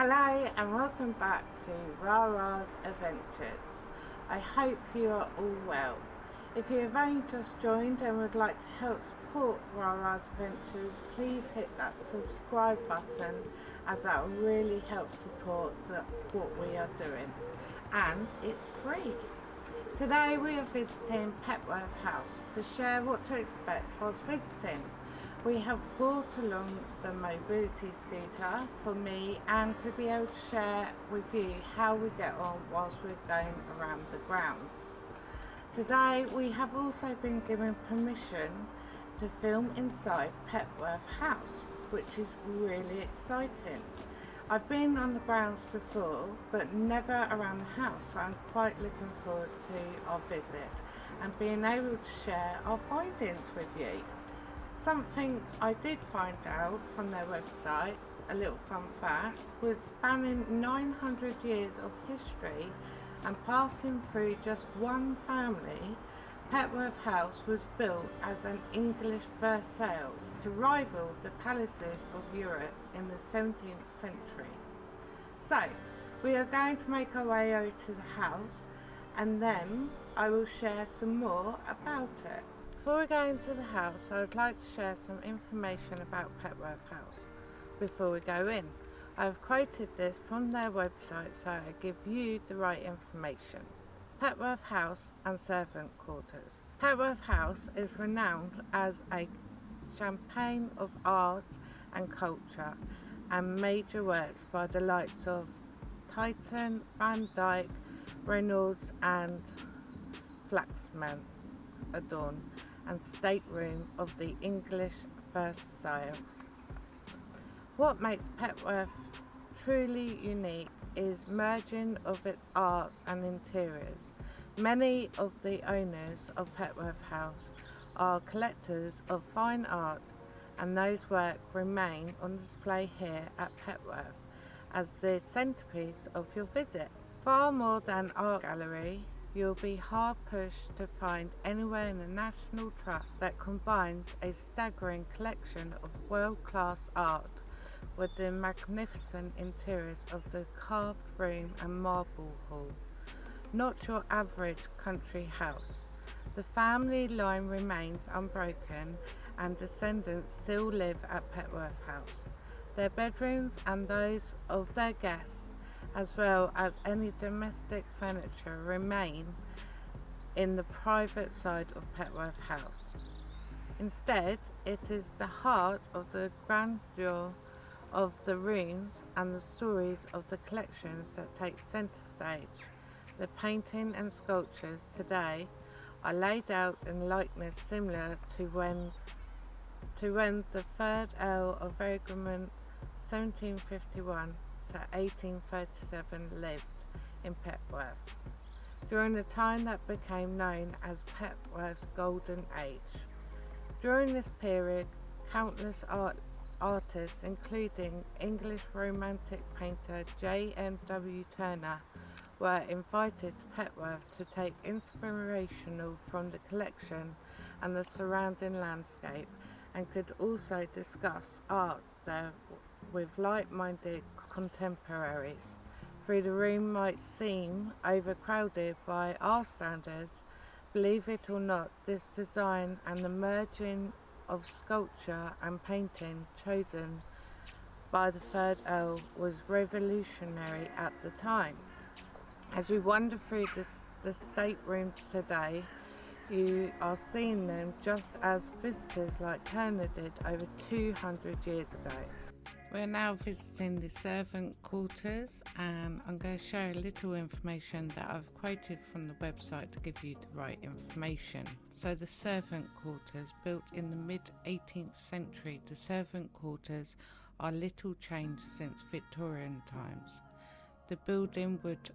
Hello and welcome back to Rara's Adventures. I hope you are all well. If you have only just joined and would like to help support Rara's Adventures, please hit that subscribe button as that will really help support the, what we are doing. And it's free. Today we are visiting Petworth House to share what to expect whilst visiting. We have brought along the mobility scooter for me and to be able to share with you how we get on whilst we're going around the grounds. Today we have also been given permission to film inside Petworth House which is really exciting. I've been on the grounds before but never around the house so I'm quite looking forward to our visit and being able to share our findings with you. Something I did find out from their website, a little fun fact, was spanning 900 years of history and passing through just one family, Petworth House was built as an English Versailles to rival the palaces of Europe in the 17th century. So, we are going to make our way over to the house and then I will share some more about it. Before we go into the house, I would like to share some information about Petworth House before we go in. I have quoted this from their website so I give you the right information. Petworth House and Servant Quarters. Petworth House is renowned as a champagne of art and culture and major works by the likes of Titian, Van Dyck, Reynolds and Flaxman adorn and stateroom of the English Versailles. What makes Petworth truly unique is merging of its arts and interiors. Many of the owners of Petworth House are collectors of fine art and those work remain on display here at Petworth as the centrepiece of your visit. Far more than art gallery, you'll be hard pushed to find anywhere in the National Trust that combines a staggering collection of world-class art with the magnificent interiors of the carved room and marble hall. Not your average country house. The family line remains unbroken and descendants still live at Petworth House. Their bedrooms and those of their guests as well as any domestic furniture remain in the private side of Petworth House. Instead, it is the heart of the grandeur of the rooms and the stories of the collections that take centre stage. The painting and sculptures today are laid out in likeness similar to when to when the third Earl of Egremont 1751 to 1837 lived in Petworth during the time that became known as Petworth's Golden Age. During this period, countless art artists including English Romantic painter J.M.W. Turner were invited to Petworth to take inspirational from the collection and the surrounding landscape and could also discuss art there with like-minded contemporaries. Though the room might seem overcrowded by our standards, believe it or not, this design and the merging of sculpture and painting chosen by the third Earl was revolutionary at the time. As you wander through this, the staterooms today, you are seeing them just as visitors like Turner did over 200 years ago. We're now visiting the servant quarters and I'm going to share a little information that I've quoted from the website to give you the right information. So the servant quarters built in the mid 18th century, the servant quarters are little changed since Victorian times. The building would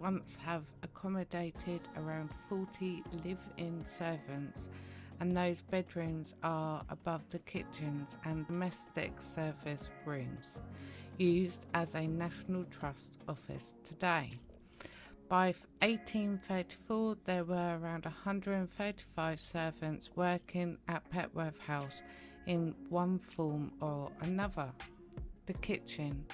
once have accommodated around 40 live-in servants and those bedrooms are above the kitchens and domestic service rooms, used as a National Trust office today. By 1834 there were around 135 servants working at Petworth House in one form or another. The kitchen.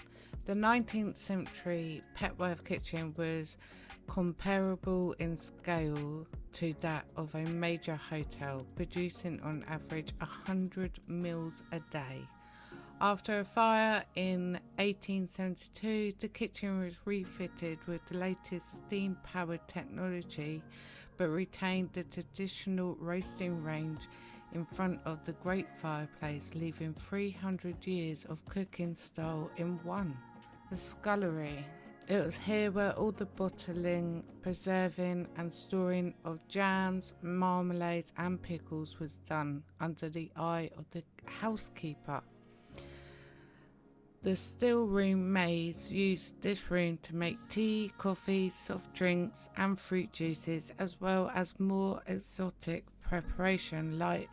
The 19th century Petworth kitchen was comparable in scale to that of a major hotel, producing on average 100 meals a day. After a fire in 1872, the kitchen was refitted with the latest steam powered technology but retained the traditional roasting range in front of the great fireplace, leaving 300 years of cooking style in one. The scullery. It was here where all the bottling, preserving, and storing of jams, marmalades, and pickles was done under the eye of the housekeeper. The still room maids used this room to make tea, coffee, soft drinks, and fruit juices, as well as more exotic preparation like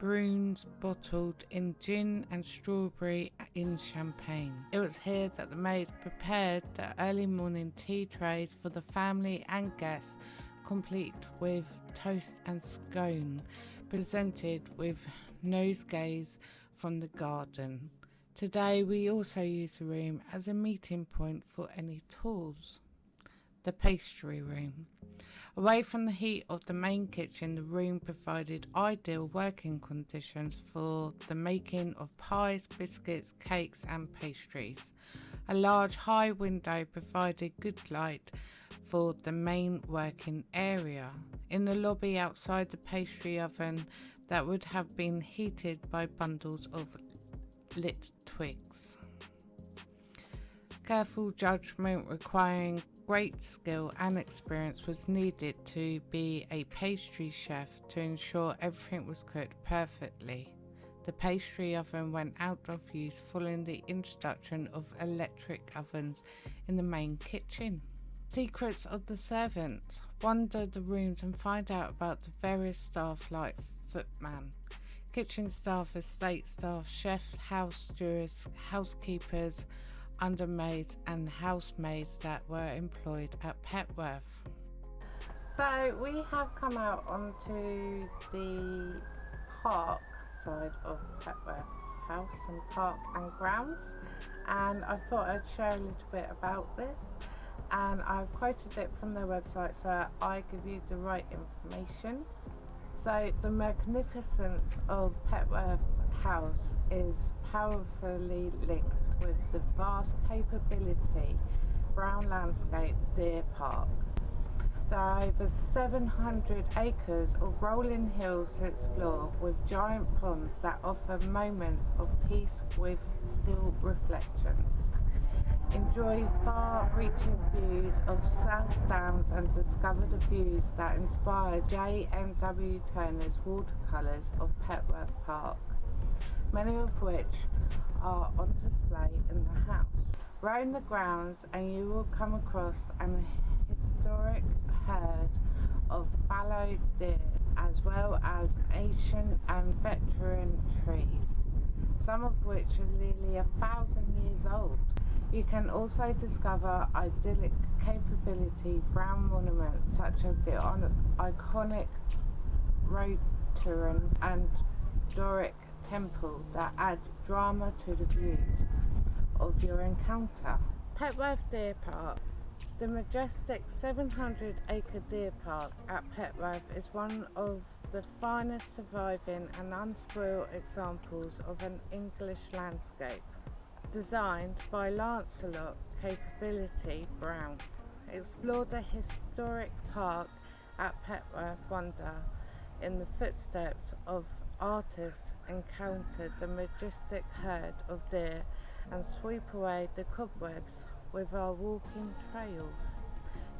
Bruins bottled in gin and strawberry in champagne. It was here that the maids prepared the early morning tea trays for the family and guests, complete with toast and scone, presented with nosegays from the garden. Today we also use the room as a meeting point for any tours. The pastry room. Away from the heat of the main kitchen, the room provided ideal working conditions for the making of pies, biscuits, cakes and pastries. A large high window provided good light for the main working area. In the lobby outside the pastry oven that would have been heated by bundles of lit twigs. Careful judgment requiring great skill and experience was needed to be a pastry chef to ensure everything was cooked perfectly. The pastry oven went out of use following the introduction of electric ovens in the main kitchen. Secrets of the servants. Wander the rooms and find out about the various staff like footman, kitchen staff, estate staff, chefs, house stewards, housekeepers, undermaids and housemaids that were employed at Petworth. So we have come out onto the park side of Petworth House and Park and Grounds and I thought I'd share a little bit about this and I've quoted it from their website so I give you the right information. So the magnificence of Petworth House is powerfully linked with the vast Capability Brown landscape deer park. There are over 700 acres of rolling hills to explore with giant ponds that offer moments of peace with still reflections. Enjoy far-reaching views of South Downs and discover the views that inspired J.M.W. Turner's watercolours of Petworth Park, many of which are on display in the house. Roam the grounds and you will come across an historic herd of fallow deer as well as ancient and veteran trees, some of which are nearly a thousand years old. You can also discover idyllic Capability Brown monuments such as the iconic Rotunda and Doric temple that add drama to the views of your encounter. Petworth Deer Park the majestic 700 acre deer park at Petworth is one of the finest surviving and unspoiled examples of an English landscape designed by Lancelot Capability Brown. Explore the historic park at Petworth Wonder in the footsteps of artists encounter the majestic herd of deer and sweep away the cobwebs with our walking trails.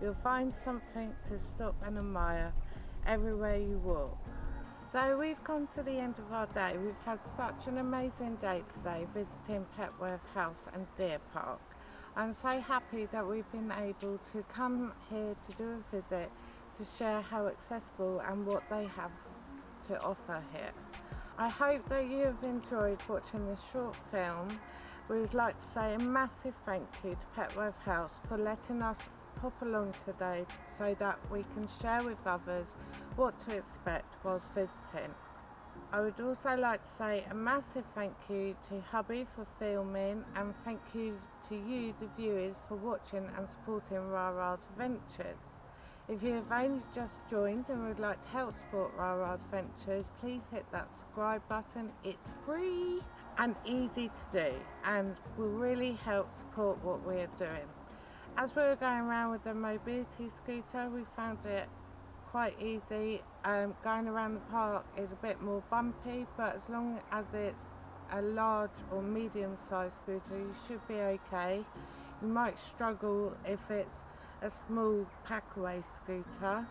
You'll find something to stop and admire everywhere you walk. So we've come to the end of our day. We've had such an amazing day today visiting Petworth House and Deer Park. I'm so happy that we've been able to come here to do a visit to share how accessible and what they have to offer here. I hope that you have enjoyed watching this short film. We would like to say a massive thank you to Petworth House for letting us pop along today so that we can share with others what to expect whilst visiting. I would also like to say a massive thank you to hubby for filming and thank you to you the viewers for watching and supporting Rara's Adventures. If you have only just joined and would like to help support Rara's Adventures please hit that subscribe button, it's free and easy to do and will really help support what we are doing. As we were going around with the mobility scooter we found it quite easy. Um, going around the park is a bit more bumpy, but as long as it's a large or medium sized scooter, you should be okay. You might struggle if it's a small packaway scooter.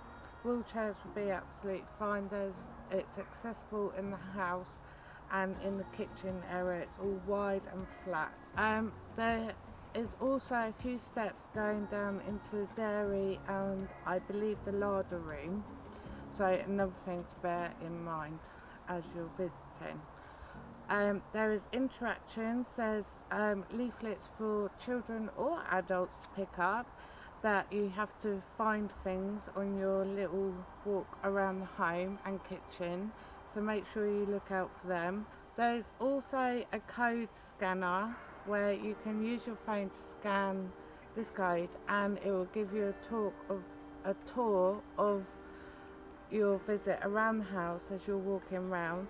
Wheelchairs will be absolutely fine. There's, it's accessible in the house and in the kitchen area. It's all wide and flat. Um, there is also a few steps going down into the dairy and I believe the larder room so another thing to bear in mind as you're visiting um, there is interactions there's um, leaflets for children or adults to pick up that you have to find things on your little walk around the home and kitchen. So make sure you look out for them. There's also a code scanner where you can use your phone to scan this code and it will give you a talk of a tour of your visit around the house as you're walking around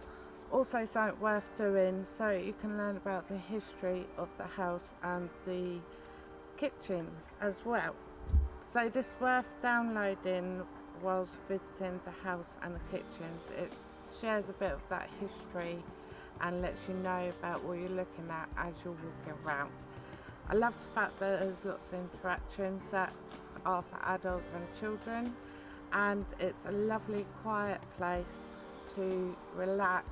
also something worth doing so you can learn about the history of the house and the kitchens as well so this worth downloading whilst visiting the house and the kitchens it shares a bit of that history and lets you know about what you're looking at as you're walking around. I love the fact that there's lots of interactions that are for adults and children and it's a lovely quiet place to relax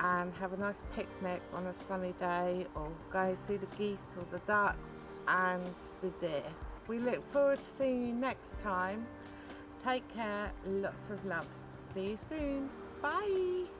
and have a nice picnic on a sunny day or go see the geese or the ducks and the deer. We look forward to seeing you next time. Take care, lots of love. See you soon. Bye.